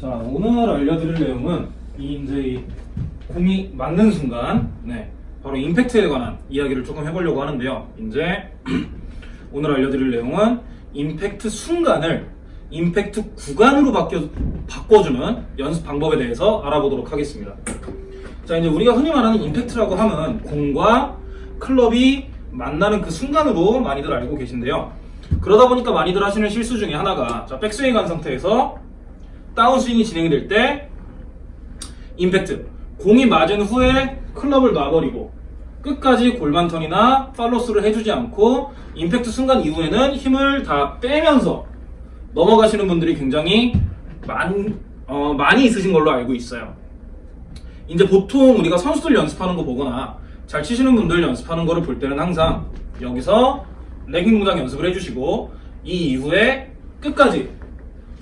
자, 오늘 알려드릴 내용은 이 이제 이 공이 맞는 순간, 네, 바로 임팩트에 관한 이야기를 조금 해보려고 하는데요. 이제 오늘 알려드릴 내용은 임팩트 순간을 임팩트 구간으로 바뀌어, 바꿔주는 연습 방법에 대해서 알아보도록 하겠습니다. 자, 이제 우리가 흔히 말하는 임팩트라고 하면 공과 클럽이 만나는 그 순간으로 많이들 알고 계신데요. 그러다 보니까 많이들 하시는 실수 중에 하나가 자, 백스윙 간 상태에서 다운스윙이 진행이 될 때 임팩트 공이 맞은 후에 클럽을 놔버리고 끝까지 골반턴이나 팔로스를 해주지 않고 임팩트 순간 이후에는 힘을 다 빼면서 넘어가시는 분들이 굉장히 많, 어, 많이 있으신 걸로 알고 있어요. 이제 보통 우리가 선수들 연습하는 거 보거나 잘 치시는 분들 연습하는 거를 볼 때는 항상 여기서 레깅 동작 연습을 해주시고 이 이후에 끝까지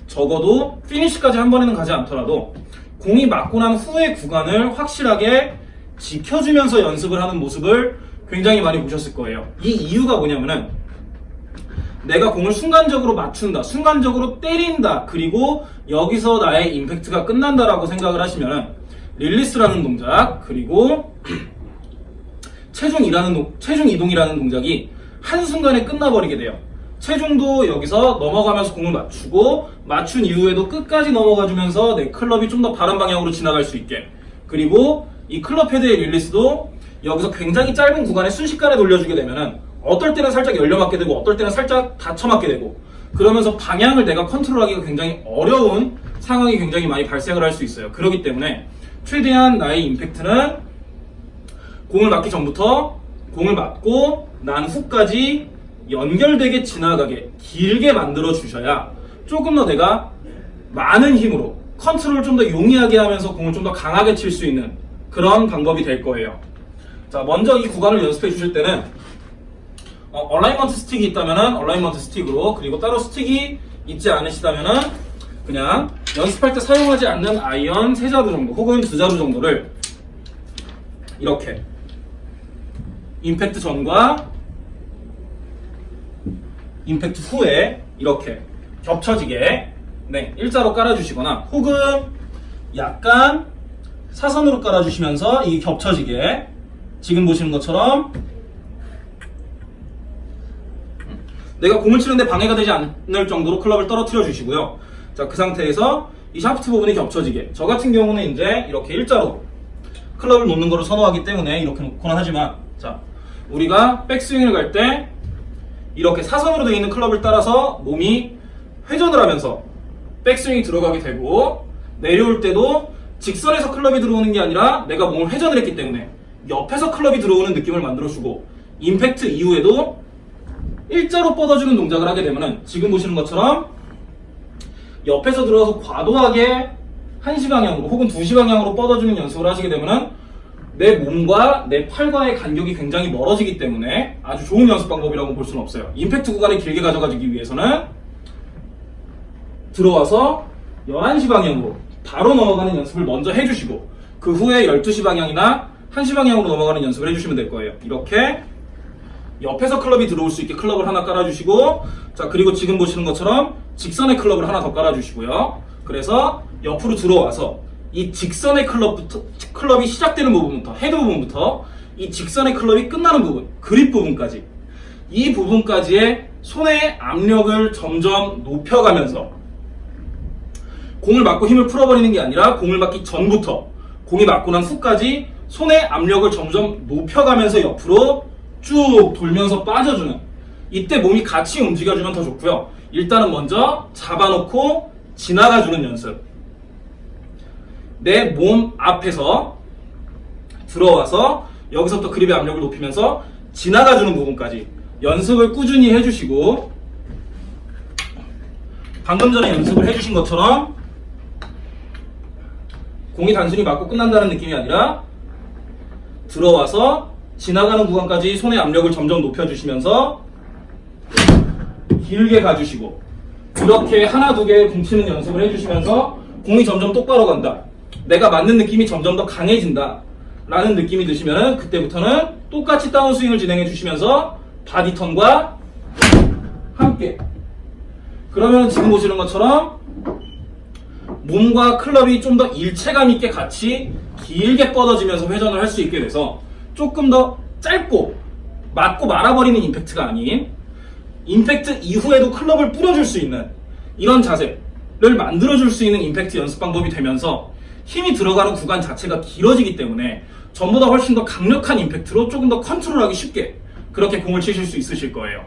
적어도 피니시까지 한 번에는 가지 않더라도 공이 맞고 난 후의 구간을 확실하게 지켜주면서 연습을 하는 모습을 굉장히 많이 보셨을 거예요. 이 이유가 뭐냐면은 내가 공을 순간적으로 맞춘다, 순간적으로 때린다, 그리고 여기서 나의 임팩트가 끝난다라고 생각을 하시면은 릴리스라는 동작, 그리고 체중 이라는 동- 체중 이동이라는 동작이 한순간에 끝나버리게 돼요. 체중도 여기서 넘어가면서 공을 맞추고 맞춘 이후에도 끝까지 넘어가주면서 내 클럽이 좀 더 바른 방향으로 지나갈 수 있게 그리고 이 클럽 헤드의 릴리스도 여기서 굉장히 짧은 구간에 순식간에 돌려주게 되면은 어떨 때는 살짝 열려맞게 되고 어떨 때는 살짝 닫혀맞게 되고 그러면서 방향을 내가 컨트롤하기가 굉장히 어려운 상황이 굉장히 많이 발생을 할 수 있어요. 그렇기 때문에 최대한 나의 임팩트는 공을 맞기 전부터 공을 맞고 난 후까지 연결되게 지나가게 길게 만들어 주셔야 조금 더 내가 많은 힘으로 컨트롤을 좀 더 용이하게 하면서 공을 좀 더 강하게 칠 수 있는 그런 방법이 될 거예요. 자, 먼저 이 구간을 연습해 주실 때는 어, alignment 스틱이 있다면은 alignment 스틱으로 그리고 따로 스틱이 있지 않으시다면은 그냥 연습할 때 사용하지 않는 아이언 세 자루 정도 혹은 두 자루 정도를 이렇게 임팩트 전과 임팩트 후에 이렇게 겹쳐지게 네 일자로 깔아주시거나 혹은 약간 사선으로 깔아주시면서 이게 겹쳐지게 지금 보시는 것처럼 내가 공을 치는데 방해가 되지 않을 정도로 클럽을 떨어뜨려 주시고요. 자, 그 상태에서 이 샤프트 부분이 겹쳐지게. 저 같은 경우는 이제 이렇게 일자로 클럽을 놓는 거를 선호하기 때문에 이렇게 놓거나 하지만, 자, 우리가 백스윙을 갈때 이렇게 사선으로 되어 있는 클럽을 따라서 몸이 회전을 하면서 백스윙이 들어가게 되고, 내려올 때도 직선에서 클럽이 들어오는 게 아니라 내가 몸을 회전을 했기 때문에 옆에서 클럽이 들어오는 느낌을 만들어주고, 임팩트 이후에도 일자로 뻗어주는 동작을 하게 되면은 지금 보시는 것처럼 옆에서 들어서 과도하게 한시 방향으로 혹은 두시 방향으로 뻗어주는 연습을 하시게 되면은 내 몸과 내 팔과의 간격이 굉장히 멀어지기 때문에 아주 좋은 연습 방법이라고 볼 수는 없어요. 임팩트 구간을 길게 가져가기 위해서는 들어와서 11시 방향으로 바로 넘어가는 연습을 먼저 해주시고 그 후에 12시 방향이나 1시 방향으로 넘어가는 연습을 해주시면 될 거예요. 이렇게 옆에서 클럽이 들어올 수 있게 클럽을 하나 깔아주시고 자 그리고 지금 보시는 것처럼 직선의 클럽을 하나 더 깔아주시고요 그래서 옆으로 들어와서 이 직선의 클럽부터 클럽이 시작되는 부분부터 헤드 부분부터 이 직선의 클럽이 끝나는 부분 그립 부분까지 이 부분까지의 손의 압력을 점점 높여가면서 공을 맞고 힘을 풀어버리는 게 아니라 공을 맞기 전부터 공이 맞고 난 후까지 손의 압력을 점점 높여가면서 옆으로 쭉 돌면서 빠져주는 이때 몸이 같이 움직여주면 더 좋고요. 일단은 먼저 잡아놓고 지나가주는 연습. 내 몸 앞에서 들어와서 여기서부터 그립의 압력을 높이면서 지나가주는 부분까지 연습을 꾸준히 해주시고 방금 전에 연습을 해주신 것처럼 공이 단순히 맞고 끝난다는 느낌이 아니라 들어와서 지나가는 구간까지 손의 압력을 점점 높여주시면서 길게 가주시고 이렇게 하나 두개 공치는 연습을 해주시면서 공이 점점 똑바로 간다. 내가 맞는 느낌이 점점 더 강해진다. 라는 느낌이 드시면 그때부터는 똑같이 다운스윙을 진행해 주시면서 body turn과 함께 그러면 지금 보시는 것처럼 몸과 클럽이 좀 더 일체감 있게 같이 길게 뻗어지면서 회전을 할 수 있게 돼서 조금 더 짧고 맞고 말아버리는 임팩트가 아닌 임팩트 이후에도 클럽을 뿌려줄 수 있는 이런 자세를 만들어줄 수 있는 임팩트 연습 방법이 되면서 힘이 들어가는 구간 자체가 길어지기 때문에 전보다 훨씬 더 강력한 임팩트로 조금 더 컨트롤하기 쉽게 그렇게 공을 치실 수 있으실 거예요.